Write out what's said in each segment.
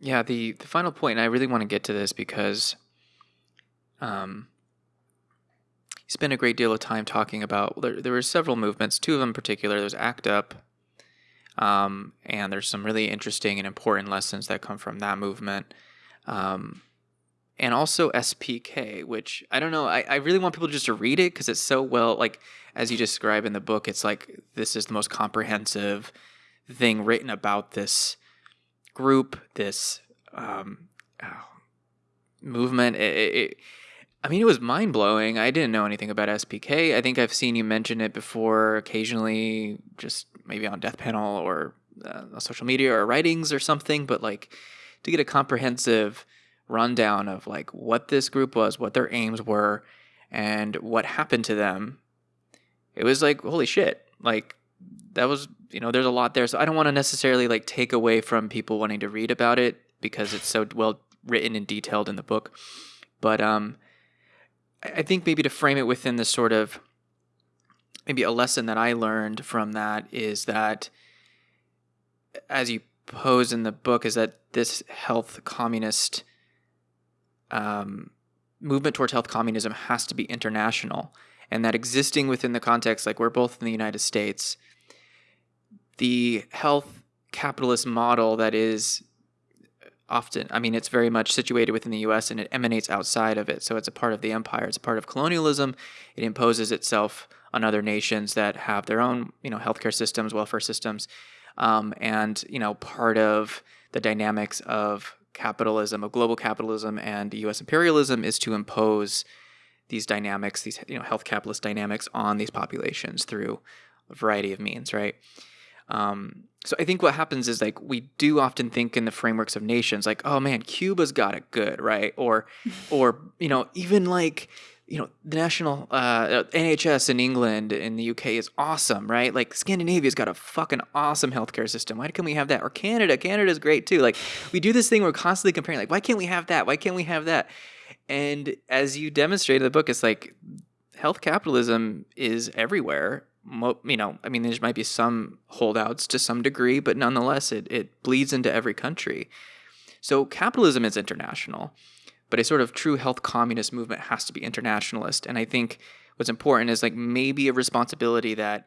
Yeah, the the final point, and I really want to get to this because um, he spent a great deal of time talking about. There, there were several movements, two of them in particular. There's ACT UP, um, and there's some really interesting and important lessons that come from that movement. Um, and also SPK, which I don't know. I, I really want people just to read it because it's so well, like as you describe in the book, it's like this is the most comprehensive thing written about this group, this um, oh, movement. It, it, I mean, it was mind blowing. I didn't know anything about SPK. I think I've seen you mention it before, occasionally, just maybe on Death Panel or uh, social media or writings or something. But like to get a comprehensive rundown of like what this group was, what their aims were, and what happened to them, it was like holy shit. Like that was you know there's a lot there. So I don't want to necessarily like take away from people wanting to read about it because it's so well written and detailed in the book. But um I think maybe to frame it within the sort of maybe a lesson that I learned from that is that, as you pose in the book, is that this health communist um, movement towards health communism has to be international, and that existing within the context, like we're both in the United States, the health capitalist model that is often i mean it's very much situated within the us and it emanates outside of it. So it's a part of the empire. It's a part of colonialism. It imposes itself on other nations that have their own you know healthcare systems welfare systems. Um, and you know part of the dynamics of capitalism of global capitalism and us imperialism is to impose these dynamics these you know health capitalist dynamics on these populations through a variety of means right um, so I think what happens is like we do often think in the frameworks of nations, like, oh man, Cuba's got it good, right? Or, or you know, even like you know the national uh, NHS in England in the UK is awesome, right? Like Scandinavia's got a fucking awesome healthcare system. Why can't we have that? Or Canada, Canada's great too. Like we do this thing, we're constantly comparing. Like why can't we have that? Why can't we have that? And as you demonstrate in the book, it's like health capitalism is everywhere you know, I mean, there might be some holdouts to some degree, but nonetheless, it, it bleeds into every country. So capitalism is international, but a sort of true health communist movement has to be internationalist. And I think what's important is like maybe a responsibility that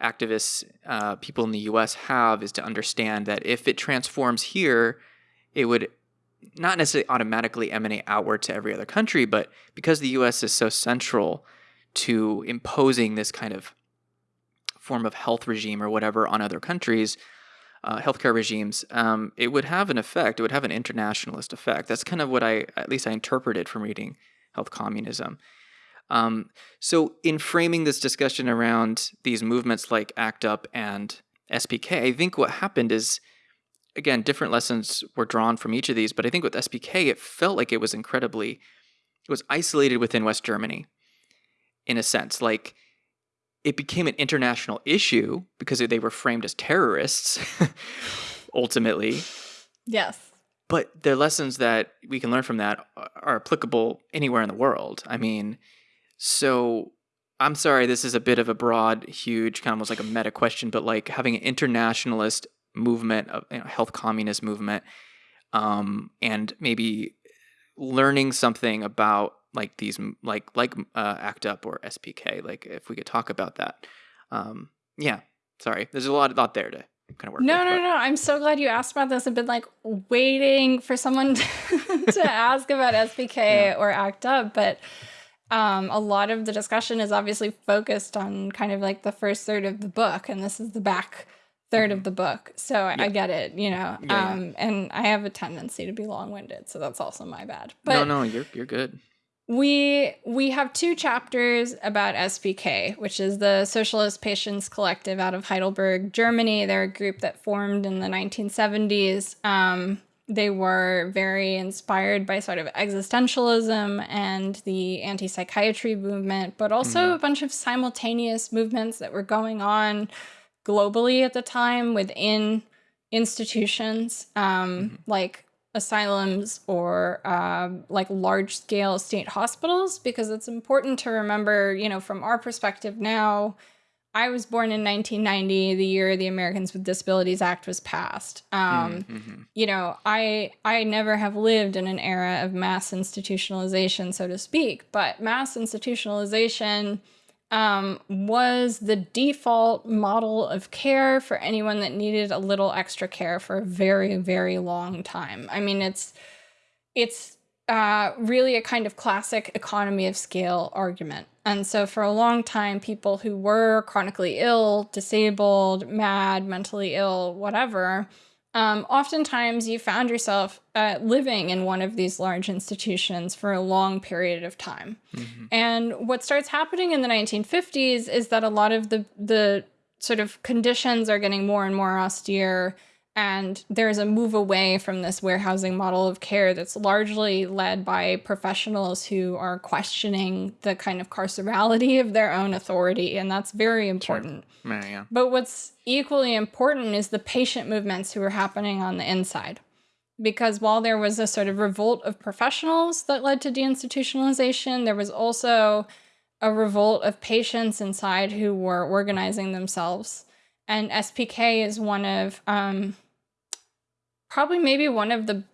activists, uh, people in the US have is to understand that if it transforms here, it would not necessarily automatically emanate outward to every other country, but because the US is so central to imposing this kind of form of health regime or whatever on other countries, uh, healthcare regimes, um, it would have an effect. It would have an internationalist effect. That's kind of what I, at least I interpreted from reading Health Communism. Um, so, in framing this discussion around these movements like ACT UP and SPK, I think what happened is, again, different lessons were drawn from each of these. But I think with SPK, it felt like it was incredibly, it was isolated within West Germany, in a sense. Like it became an international issue because they were framed as terrorists ultimately. Yes. But the lessons that we can learn from that are applicable anywhere in the world. I mean, so I'm sorry, this is a bit of a broad, huge, kind of almost like a meta question, but like having an internationalist movement, of you know, health communist movement, um, and maybe learning something about like these like like uh, act up or spk like if we could talk about that um yeah sorry there's a lot of lot there to kind of work no with, no but. no i'm so glad you asked about this i've been like waiting for someone to, to ask about spk yeah. or act up but um, a lot of the discussion is obviously focused on kind of like the first third of the book and this is the back 3rd mm-hmm. of the book so yeah. I, get it you know yeah, um, and i have a tendency to be long-winded so that's also my bad but no no you're you're good we we have two chapters about SPK, which is the Socialist Patients Collective out of Heidelberg, Germany. They're a group that formed in the 1970s. Um, they were very inspired by sort of existentialism and the anti-psychiatry movement, but also mm. a bunch of simultaneous movements that were going on globally at the time within institutions, um, mm -hmm. like asylums or um, like large scale state hospitals because it's important to remember, you know, from our perspective now, I was born in 1990, the year the Americans with Disabilities Act was passed. Um, Mhm. you know, I I never have lived in an era of mass institutionalization, so to speak, but mass institutionalization um, was the default model of care for anyone that needed a little extra care for a very, very long time. I mean, it's it's uh, really a kind of classic economy of scale argument. And so, for a long time, people who were chronically ill, disabled, mad, mentally ill, whatever, um, oftentimes you found yourself uh, living in one of these large institutions for a long period of time. Mhm. And what starts happening in the 1950s is that a lot of the the sort of conditions are getting more and more austere and there's a move away from this warehousing model of care that's largely led by professionals who are questioning the kind of carcerality of their own authority and that's very important. Yeah, yeah. But what's equally important is the patient movements who are happening on the inside. Because while there was a sort of revolt of professionals that led to deinstitutionalization, there was also a revolt of patients inside who were organizing themselves. And SPK is one of, um, probably maybe one of the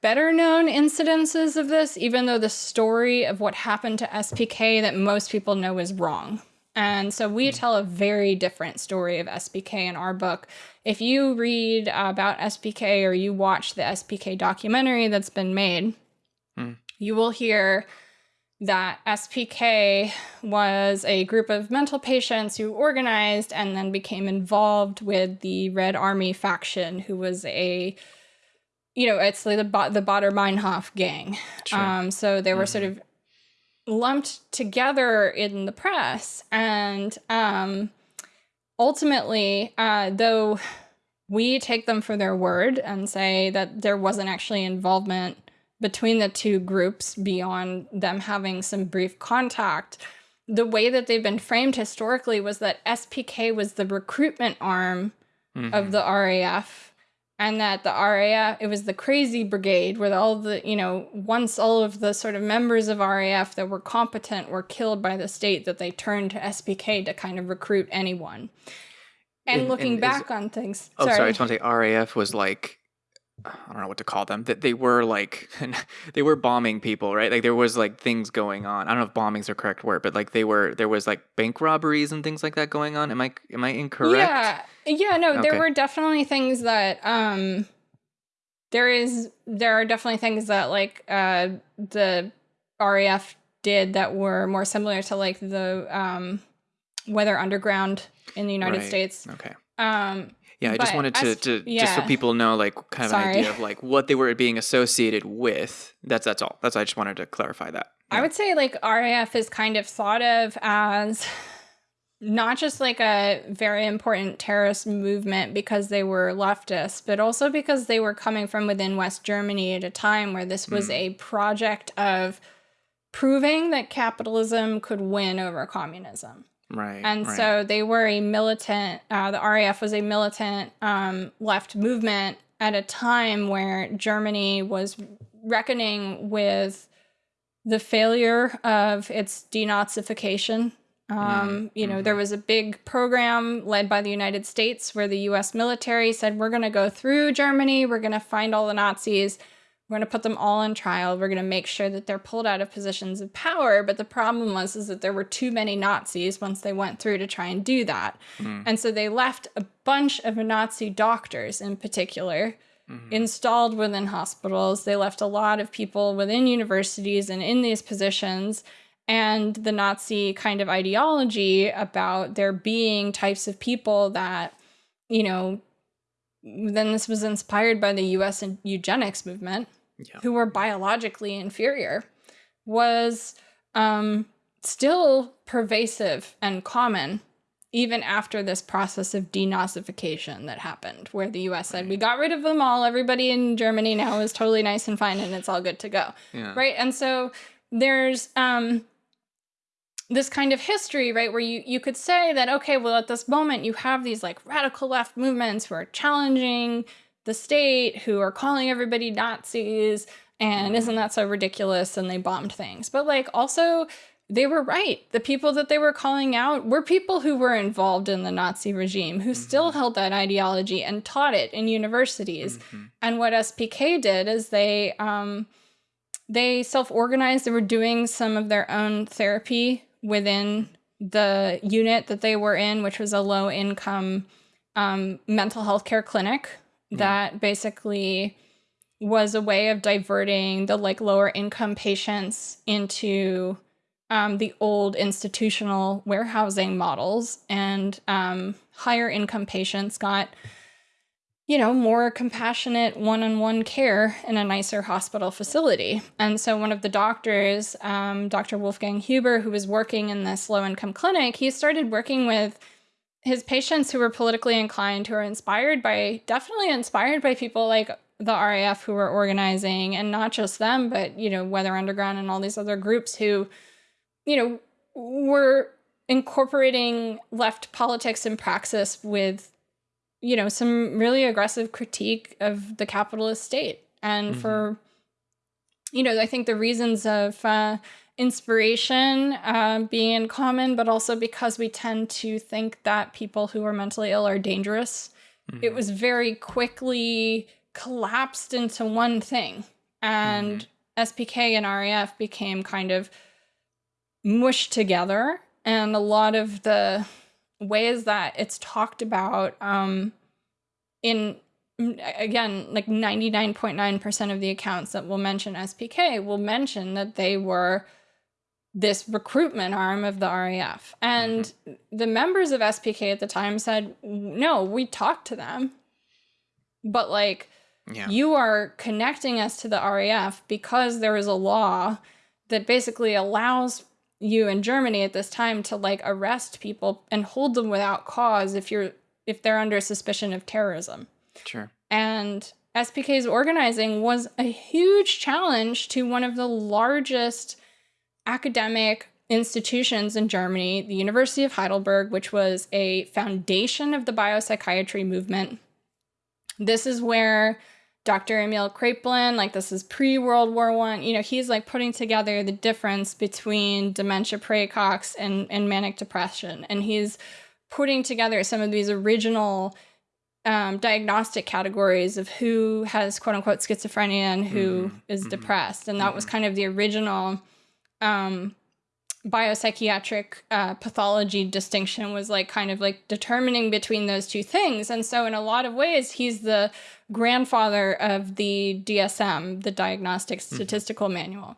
better known incidences of this, even though the story of what happened to SPK that most people know is wrong. And so we tell a very different story of SPK in our book. If you read about SPK or you watch the SPK documentary that's been made, Hmm. you will hear that SPK was a group of mental patients who organized and then became involved with the Red Army faction, who was a, you know, it's like the the Baader Meinhof gang. Sure. Um, so they were sort of lumped together in the press, and um, ultimately, uh, though we take them for their word and say that there wasn't actually involvement between the two groups beyond them having some brief contact. The way that they've been framed historically was that SPK was the recruitment arm Mhm. of the RAF and that the RAF it was the crazy brigade where all the you know once all of the sort of members of RAF that were competent were killed by the state that they turned to SPK to kind of recruit anyone. And, And- looking and is- back on things, Oh, sorry. I just want to say RAF was like, I don't know what to call them. That they were like, they were bombing people, right? Like there was like things going on. I don't know if bombing's are correct word, but like they were, there was like bank robberies and things like that going on. Am I, am I incorrect? Yeah. Yeah, no, there were definitely things that um there is there are definitely things that like uh the RAF did that were more similar to like the um Weather Underground in the United Right. States. Okay. Um Yeah, I just But wanted to, as- to just so yeah. people know, like, kind of an idea of like what they were being associated with. That's that's all. That's I just wanted to clarify that. I would say like RAF is kind of thought of as not just like a very important terrorist movement because they were leftist, but also because they were coming from within West Germany at a time where this was Mm. a project of proving that capitalism could win over communism. Right. And right. so they were a militant, uh, the RAF was a militant um, left movement at a time where Germany was reckoning with the failure of its denazification. Um, you know, there was a big program led by the United States where the US military said, We're going to go through Germany, we're going to find all the Nazis, we're going to put them all on trial, we're going to make sure that they're pulled out of positions of power. But the problem was is that there were too many Nazis once they went through to try and do that. Mm. And so they left a bunch of Nazi doctors in particular Mhm. installed within hospitals. They left a lot of people within universities and in these positions. And the Nazi kind of ideology about there being types of people that, you know, then this was inspired by the US eugenics movement, Yeah. who were biologically inferior, was um, still pervasive and common even after this process of denazification that happened, where the US said, we got rid of them all, everybody in Germany now is totally nice and fine and it's all good to go. Yeah. Right. And so there's um this kind of history, right, where you, you could say that, okay, well, at this moment, you have these like radical left movements who are challenging the state, who are calling everybody Nazis, and isn't that so ridiculous? And they bombed things. But like also, they were right. The people that they were calling out were people who were involved in the Nazi regime, who mm -hmm. still held that ideology and taught it in universities. Mm -hmm. And what SPK did is they um, they self-organized. They were doing some of their own therapy within the unit that they were in, which was a low-income um, mental health care clinic mm. that basically was a way of diverting the like lower income patients into um, the old institutional warehousing models and um, higher income patients got you know more compassionate one-on-one care in a nicer hospital facility and so one of the doctors um, dr wolfgang huber who was working in this low-income clinic he started working with his patients who were politically inclined who were inspired by definitely inspired by people like the RAF who were organizing and not just them but you know Weather Underground and all these other groups who you know, we're incorporating left politics and praxis with, you know, some really aggressive critique of the capitalist state. And mm -hmm. for, you know, I think the reasons of uh, inspiration uh, being in common, but also because we tend to think that people who are mentally ill are dangerous. Mm -hmm. It was very quickly collapsed into one thing. And mm -hmm. SPK and RAF became kind of mushed together and a lot of the ways that it's talked about um, in again like 99.9% of the accounts that will mention SPK will mention that they were this recruitment arm of the RAF. And mm -hmm. the members of SPK at the time said, no, we talked to them. But like, yeah. you are connecting us to the RAF because there is a law that basically allows you in Germany at this time to like arrest people and hold them without cause if you're if they're under suspicion of terrorism. Sure. And SPK's organizing was a huge challenge to one of the largest academic institutions in Germany, the University of Heidelberg, which was a foundation of the biopsychiatry movement. This is where Dr. Emil Kraepelin, like this is pre-World War One, you know, he's like putting together the difference between dementia praecox and, and manic depression. And he's putting together some of these original um, diagnostic categories of who has quote unquote schizophrenia and who mm -hmm. is mm -hmm. depressed. And that mm -hmm. was mm-hmm. kind of the original um, biopsychiatric uh, pathology distinction was like kind of like determining between those two things. And so in a lot of ways, he's the grandfather of the DSM, the Diagnostic mm-hmm. Statistical mm -hmm. Manual.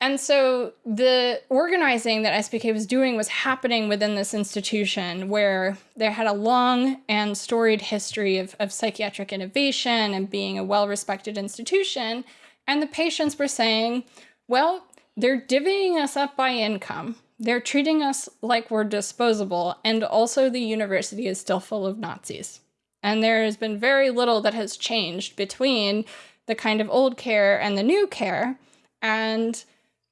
And so the organizing that SPK was doing was happening within this institution where there had a long and storied history of, of psychiatric innovation and being a well-respected institution. And the patients were saying, well, they're divvying us up by income. They're treating us like we're disposable, and also the university is still full of Nazis. And there has been very little that has changed between the kind of old care and the new care. And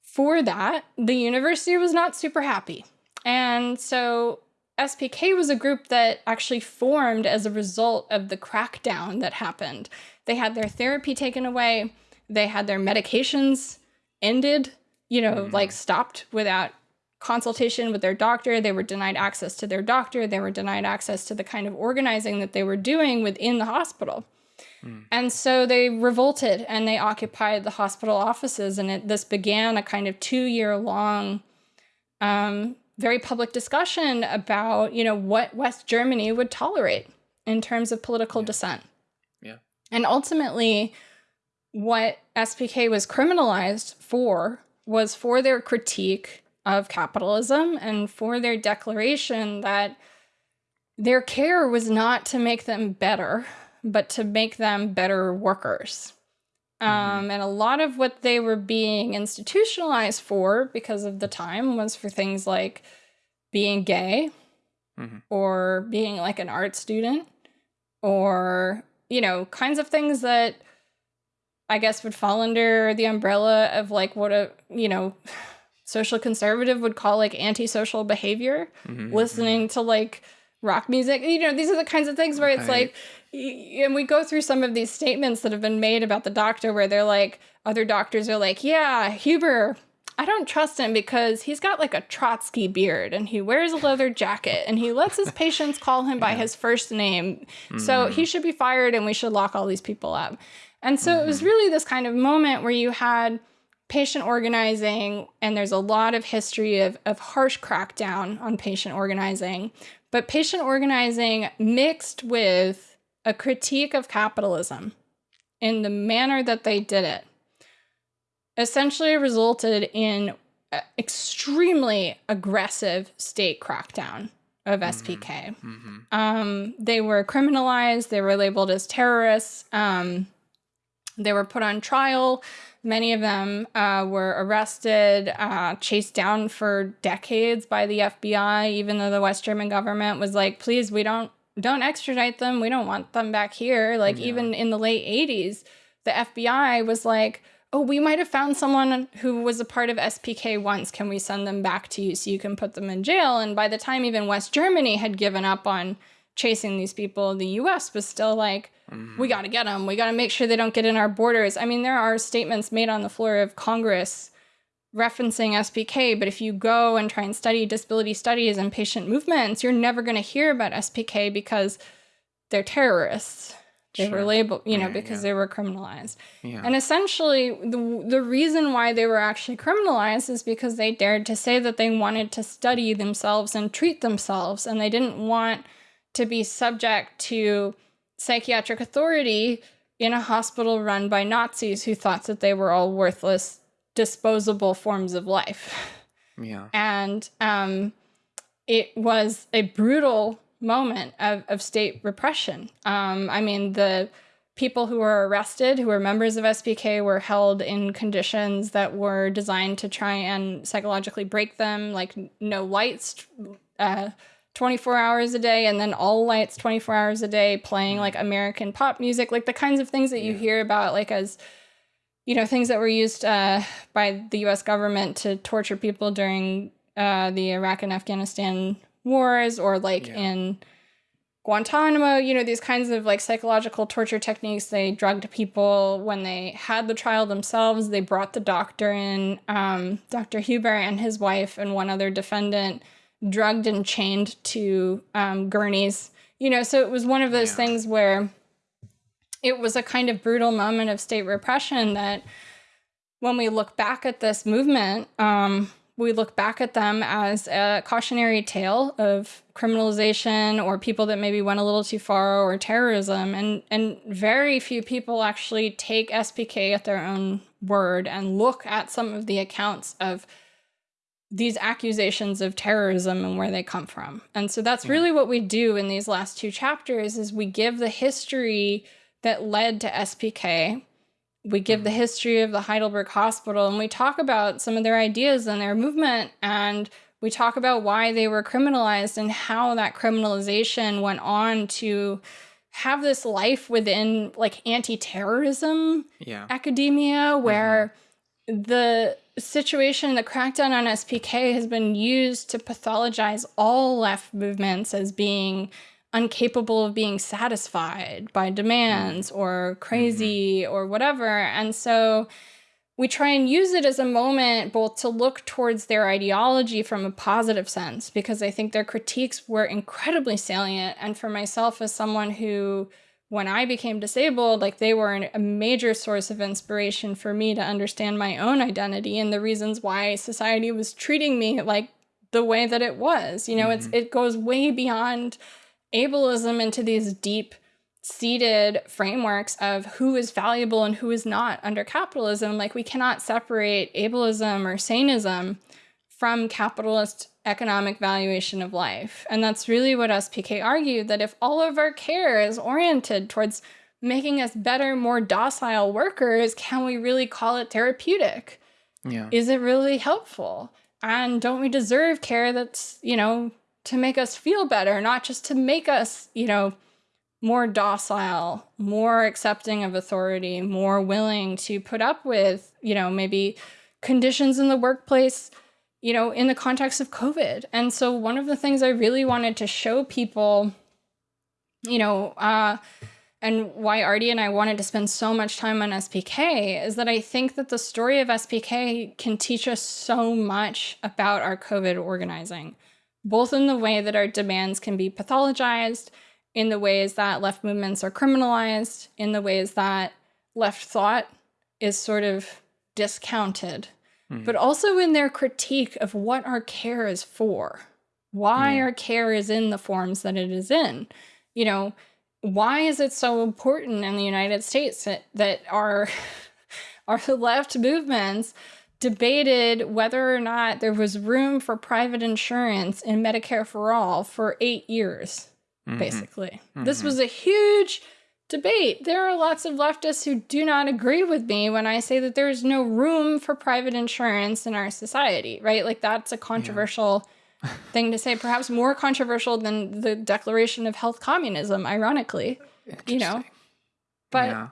for that, the university was not super happy. And so SPK was a group that actually formed as a result of the crackdown that happened. They had their therapy taken away, they had their medications ended, you know, mm. like stopped without consultation with their doctor. They were denied access to their doctor. They were denied access to the kind of organizing that they were doing within the hospital. Mm. And so they revolted and they occupied the hospital offices. And it, this began a kind of two year long, um, very public discussion about, you know, what West Germany would tolerate in terms of political yeah. dissent. Yeah. And ultimately, what SPK was criminalized for was for their critique of capitalism and for their declaration that their care was not to make them better, but to make them better workers. Mm -hmm. um, and a lot of what they were being institutionalized for because of the time was for things like being gay mm -hmm. or being like an art student or, you know, kinds of things that I guess would fall under the umbrella of like what a, you know, social conservative would call like antisocial behavior, mm -hmm, listening mm -hmm. to like rock music. You know, these are the kinds of things where it's like, and we go through some of these statements that have been made about the doctor where they're like, other doctors are like, yeah, Huber, I don't trust him because he's got like a Trotsky beard and he wears a leather jacket and he lets his patients call him by his first name. So he should be fired and we should lock all these people up. And so it was really this kind of moment where you had patient organizing, and there's a lot of history of, of harsh crackdown on patient organizing, but patient organizing mixed with a critique of capitalism in the manner that they did it essentially resulted in extremely aggressive state crackdown of SPK. Mm-hmm. Um, they were criminalized, they were labeled as terrorists, um, they were put on trial. Many of them uh, were arrested, uh, chased down for decades by the FBI, even though the West German government was like, please, we don't don't extradite them. We don't want them back here. Like yeah. even in the late 80s, the FBI was like, oh, we might have found someone who was a part of SPK once. Can we send them back to you so you can put them in jail? And by the time even West Germany had given up on chasing these people, the US was still like, mm-hmm. we got to get them. We got to make sure they don't get in our borders. I mean, there are statements made on the floor of Congress referencing SPK, but if you go and try and study disability studies and patient movements, you're never going to hear about SPK because they're terrorists. They sure. were labeled, you know, yeah, because yeah. they were criminalized. Yeah. And essentially, the, the reason why they were actually criminalized is because they dared to say that they wanted to study themselves and treat themselves, and they didn't want to be subject to psychiatric authority in a hospital run by Nazis who thought that they were all worthless, disposable forms of life. Yeah. And um, it was a brutal moment of, of state repression. Um, I mean, the people who were arrested, who were members of SPK, were held in conditions that were designed to try and psychologically break them, like no lights, uh, 24 hours a day, and then all lights 24 hours a day, playing like American pop music, like the kinds of things that you hear about, like as you know, things that were used uh, by the U.S. government to torture people during uh, the Iraq and Afghanistan wars or like yeah. in Guantanamo, you know, these kinds of like psychological torture techniques. They drugged people when they had the trial themselves. They brought the doctor in, um, Dr. Huber and his wife and one other defendant, drugged and chained to um, gurneys. You know, so it was one of those yeah. things where it was a kind of brutal moment of state repression that when we look back at this movement, um, we look back at them as a cautionary tale of criminalization or people that maybe went a little too far or terrorism and and very few people actually take SPK at their own word and look at some of the accounts of these accusations of terrorism and where they come from. And so that's really what we do in these last two chapters is we give the history that led to SPK we give the mm-hmm. history of the Heidelberg Hospital and we talk about some of their ideas and their movement and we talk about why they were criminalized and how that criminalization went on to have this life within like anti-terrorism yeah. academia where mm-hmm. the situation the crackdown on spk has been used to pathologize all left movements as being incapable of being satisfied by demands mm. or crazy mm-hmm. or whatever. And so we try and use it as a moment both to look towards their ideology from a positive sense, because I think their critiques were incredibly salient. And for myself, as someone who, when I became disabled, like they were an, a major source of inspiration for me to understand my own identity and the reasons why society was treating me like the way that it was. You know, mm-hmm. it's it goes way beyond ableism into these deep seated frameworks of who is valuable and who is not under capitalism. Like we cannot separate ableism or sanism from capitalist economic valuation of life. And that's really what SPK argued that if all of our care is oriented towards making us better, more docile workers, can we really call it therapeutic? Yeah. Is it really helpful? And don't we deserve care that's, you know, to make us feel better, not just to make us, you know, more docile, more accepting of authority, more willing to put up with, you know, maybe conditions in the workplace, you know, in the context of COVID. And so one of the things I really wanted to show people, you know, uh, and why Artie and I wanted to spend so much time on SPK is that I think that the story of SPK can teach us so much about our COVID organizing, both in the way that our demands can be pathologized, in the ways that left movements are criminalized, in the ways that left thought is sort of discounted, mm. but also in their critique of what our care is for, why our care is in the forms that it is in. You know, why is it so important in the United States that, that our, our left movements debated whether or not there was room for private insurance in Medicare for all for eight years, mm -hmm. basically. Mm -hmm. This mm-hmm. was a huge debate. There are lots of leftists who do not agree with me when I say that there is no room for private insurance in our society, right? Like that's a controversial yeah. thing to say, perhaps more controversial than the declaration of health communism, ironically, you know. But yeah.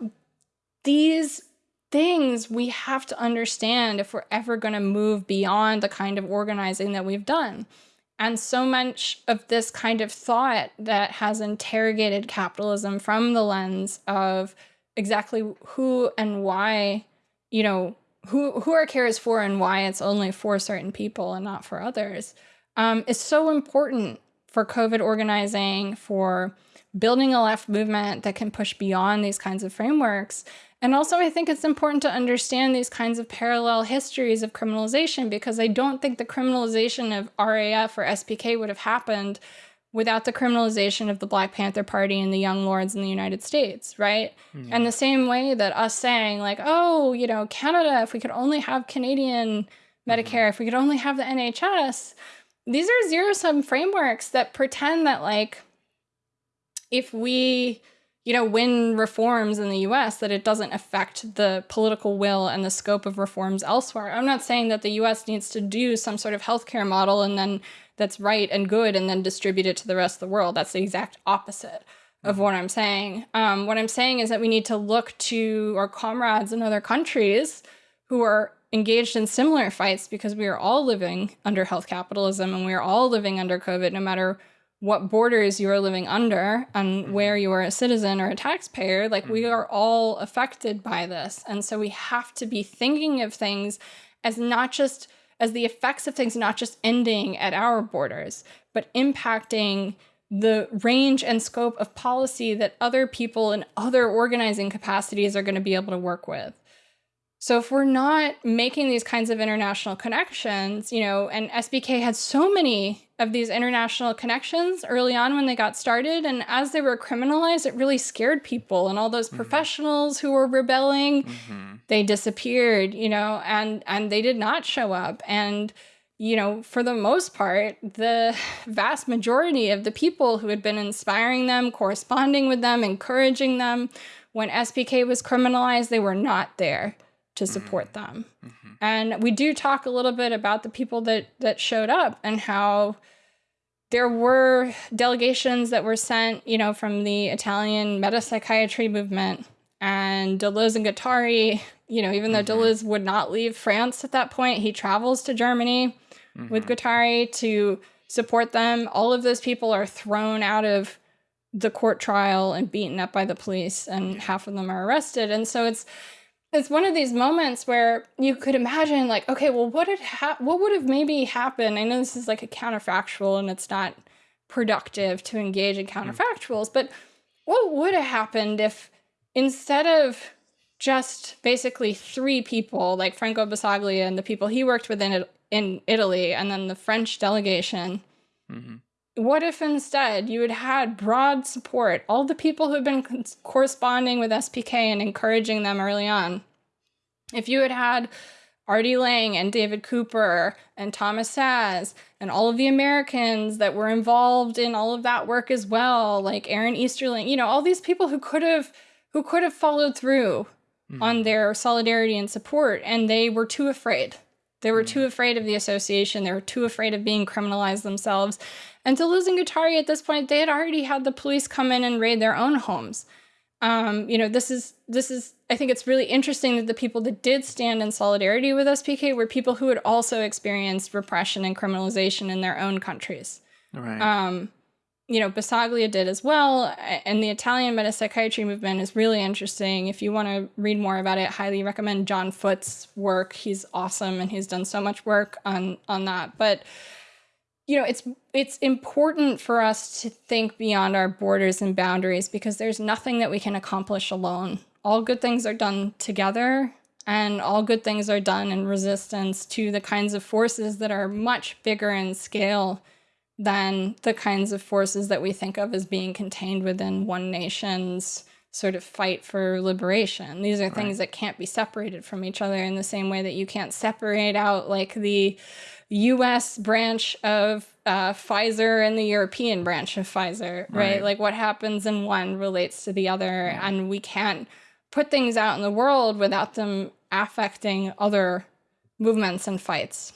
these things we have to understand if we're ever going to move beyond the kind of organizing that we've done. And so much of this kind of thought that has interrogated capitalism from the lens of exactly who and why, you know, who, who our care is for and why it's only for certain people and not for others um, is so important for COVID organizing, for building a left movement that can push beyond these kinds of frameworks and also, I think it's important to understand these kinds of parallel histories of criminalization because I don't think the criminalization of RAF or SPK would have happened without the criminalization of the Black Panther Party and the Young Lords in the United States, right? Yeah. And the same way that us saying, like, oh, you know, Canada, if we could only have Canadian Medicare, mm -hmm. if we could only have the NHS, these are zero sum frameworks that pretend that, like, if we you know, win reforms in the US, that it doesn't affect the political will and the scope of reforms elsewhere. I'm not saying that the US needs to do some sort of healthcare model and then that's right and good and then distribute it to the rest of the world. That's the exact opposite of what I'm saying. Um, what I'm saying is that we need to look to our comrades in other countries who are engaged in similar fights because we are all living under health capitalism and we are all living under COVID, no matter what borders you are living under and mm-hmm. where you are a citizen or a taxpayer, like we mm-hmm. are all affected by this. And so we have to be thinking of things as not just as the effects of things not just ending at our borders, but impacting the range and scope of policy that other people in other organizing capacities are going to be able to work with. So if we're not making these kinds of international connections, you know, and SPK had so many of these international connections early on when they got started. And as they were criminalized, it really scared people. And all those mm -hmm. professionals who were rebelling, mm -hmm. they disappeared, you know, and, and they did not show up. And, you know, for the most part, the vast majority of the people who had been inspiring them, corresponding with them, encouraging them, when SPK was criminalized, they were not there to mm-hmm. support mm -hmm. them. Mm -hmm. And we do talk a little bit about the people that that showed up and how there were delegations that were sent, you know, from the Italian metapsychiatry movement and Deleuze and Guattari, you know, even though mm -hmm. Deleuze would not leave France at that point, he travels to Germany with mm-hmm. Guattari to support them. All of those people are thrown out of the court trial and beaten up by the police and half of them are arrested. And so it's it's one of these moments where you could imagine like okay well what had what would have maybe happened i know this is like a counterfactual and it's not productive to engage in hmm. counterfactuals but what would have happened if instead of just basically three people like franco basaglia and the people he worked with in, in italy and then the french delegation mm -hmm. What if instead you had had broad support all the people who've been corresponding with spk and encouraging them early on if you had had R.D. Laing and David Cooper and Thomas Szasz and all of the Americans that were involved in all of that work as well, like Aaron Esterson, you know, all these people who could have who could have followed through mm. on their solidarity and support, and they were too afraid. They were mm. too afraid of the association. They were too afraid of being criminalized themselves. And to losing Guattari at this point, they had already had the police come in and raid their own homes um, you know, this is this is I think it's really interesting that the people that did stand in solidarity with SPK were people who had also experienced repression and criminalization in their own countries. Right. Um, you know, Basaglia did as well. And the Italian metapsychiatry movement is really interesting. If you want to read more about it, highly recommend John Foot's work. He's awesome and he's done so much work on on that. But you know, it's it's important for us to think beyond our borders and boundaries because there's nothing that we can accomplish alone. All good things are done together and all good things are done in resistance to the kinds of forces that are much bigger in scale than the kinds of forces that we think of as being contained within one nation's sort of fight for liberation. These are things right. that can't be separated from each other in the same way that you can't separate out like the US branch of uh, Pfizer and the European branch of Pfizer, right? right? Like what happens in one relates to the other, yeah. and we can't put things out in the world without them affecting other movements and fights.